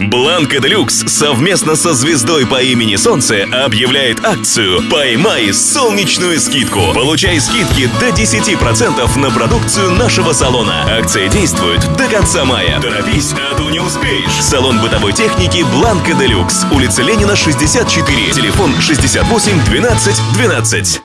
Бланка Делюкс совместно со звездой по имени Солнце объявляет акцию «Поймай солнечную скидку». Получай скидки до 10% на продукцию нашего салона. Акция действует до конца мая. Торопись, а то не успеешь. Салон бытовой техники Бланка Делюкс. Улица Ленина, 64. Телефон 68 12 12.